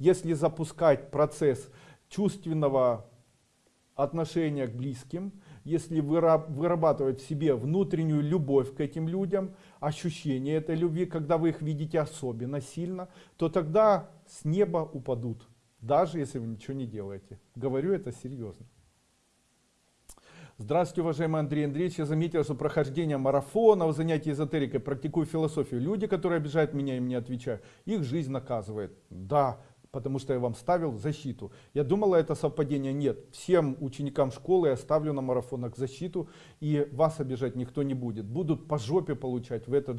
если запускать процесс чувственного отношения к близким, если выра- вырабатывать в себе внутреннюю любовь к этим людям, ощущение этой любви, когда вы их видите особенно сильно, то тогда с неба упадут, даже если вы ничего не делаете. Говорю это серьезно. Здравствуйте, уважаемый Андрей Андреевич. Я заметил, что прохождение марафонов, занятий эзотерикой, практикую философию. Люди, которые обижают меня и мне отвечаю, их жизнь наказывает. Да, потому что я вам ставил защиту. Я думала, это совпадение. Нет. Всем ученикам школы я ставлю на марафонах защиту, и вас обижать никто не будет. Будут по жопе получать в этот же